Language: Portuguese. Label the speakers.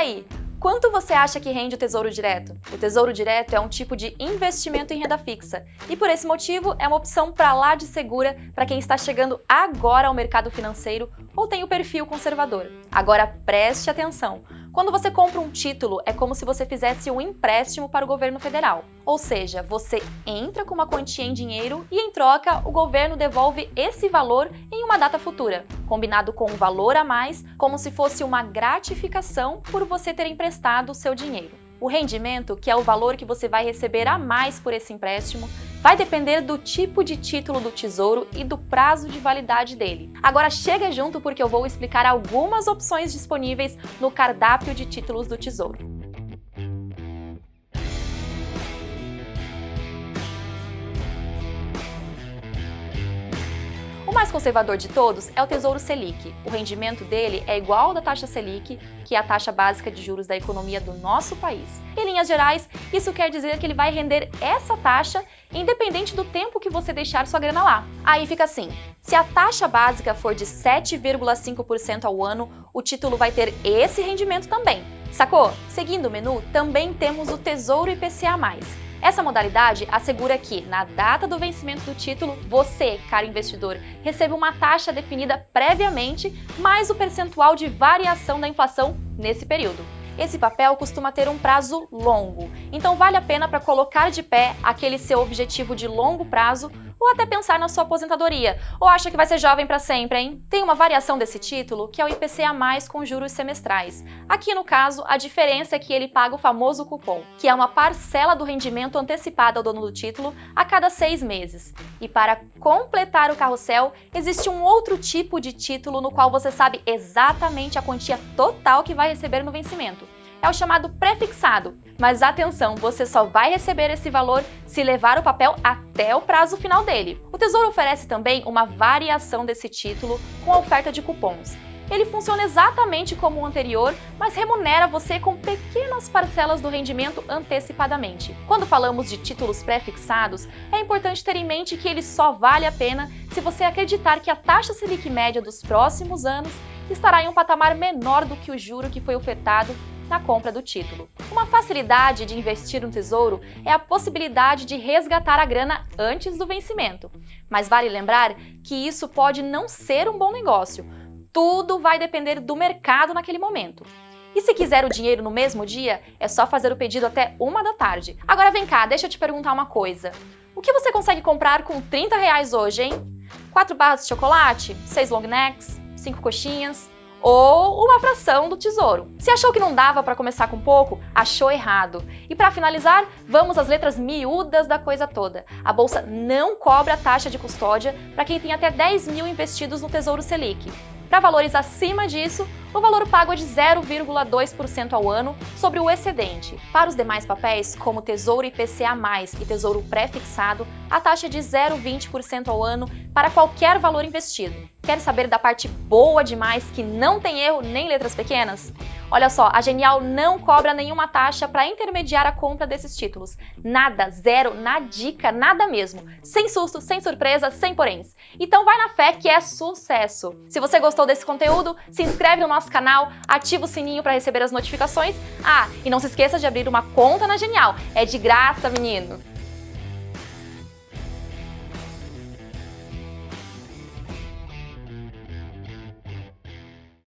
Speaker 1: aí, Quanto você acha que rende o Tesouro Direto? O Tesouro Direto é um tipo de investimento em renda fixa e por esse motivo é uma opção para lá de segura para quem está chegando agora ao mercado financeiro ou tem o perfil conservador. Agora preste atenção! Quando você compra um título, é como se você fizesse um empréstimo para o governo federal. Ou seja, você entra com uma quantia em dinheiro e, em troca, o governo devolve esse valor em uma data futura, combinado com um valor a mais, como se fosse uma gratificação por você ter emprestado o seu dinheiro. O rendimento, que é o valor que você vai receber a mais por esse empréstimo, vai depender do tipo de título do Tesouro e do prazo de validade dele. Agora chega junto porque eu vou explicar algumas opções disponíveis no cardápio de títulos do Tesouro. Mais conservador de todos é o Tesouro Selic. O rendimento dele é igual ao da taxa Selic, que é a taxa básica de juros da economia do nosso país. Em linhas gerais, isso quer dizer que ele vai render essa taxa independente do tempo que você deixar sua grana lá. Aí fica assim, se a taxa básica for de 7,5% ao ano, o título vai ter esse rendimento também. Sacou? Seguindo o menu, também temos o Tesouro IPCA+. Essa modalidade assegura que, na data do vencimento do título, você, caro investidor, receba uma taxa definida previamente, mais o percentual de variação da inflação nesse período. Esse papel costuma ter um prazo longo, então vale a pena para colocar de pé aquele seu objetivo de longo prazo ou até pensar na sua aposentadoria. Ou acha que vai ser jovem para sempre, hein? Tem uma variação desse título, que é o IPCA+, com juros semestrais. Aqui, no caso, a diferença é que ele paga o famoso cupom, que é uma parcela do rendimento antecipada ao dono do título a cada seis meses. E para completar o carrossel, existe um outro tipo de título no qual você sabe exatamente a quantia total que vai receber no vencimento é o chamado prefixado. Mas atenção, você só vai receber esse valor se levar o papel até o prazo final dele. O Tesouro oferece também uma variação desse título com a oferta de cupons. Ele funciona exatamente como o anterior, mas remunera você com pequenas parcelas do rendimento antecipadamente. Quando falamos de títulos pré-fixados, é importante ter em mente que ele só vale a pena se você acreditar que a taxa Selic média dos próximos anos estará em um patamar menor do que o juro que foi ofertado na compra do título. Uma facilidade de investir no tesouro é a possibilidade de resgatar a grana antes do vencimento. Mas vale lembrar que isso pode não ser um bom negócio. Tudo vai depender do mercado naquele momento. E se quiser o dinheiro no mesmo dia, é só fazer o pedido até uma da tarde. Agora vem cá, deixa eu te perguntar uma coisa. O que você consegue comprar com 30 reais hoje, hein? 4 barras de chocolate? 6 long necks? 5 coxinhas? Ou uma fração do tesouro. Se achou que não dava para começar com pouco, achou errado. E para finalizar, vamos às letras miúdas da coisa toda. A Bolsa não cobra taxa de custódia para quem tem até 10 mil investidos no Tesouro Selic. Para valores acima disso, o valor pago é de 0,2% ao ano sobre o excedente. Para os demais papéis, como Tesouro IPCA+, e Tesouro Pré-fixado, a taxa é de 0,20% ao ano para qualquer valor investido. Quer saber da parte boa demais que não tem erro nem letras pequenas? Olha só, a Genial não cobra nenhuma taxa para intermediar a compra desses títulos. Nada, zero, na dica, nada mesmo. Sem susto, sem surpresa, sem poréns. Então vai na fé que é sucesso. Se você gostou desse conteúdo, se inscreve no nosso canal, ativa o sininho para receber as notificações. Ah, e não se esqueça de abrir uma conta na Genial. É de graça, menino!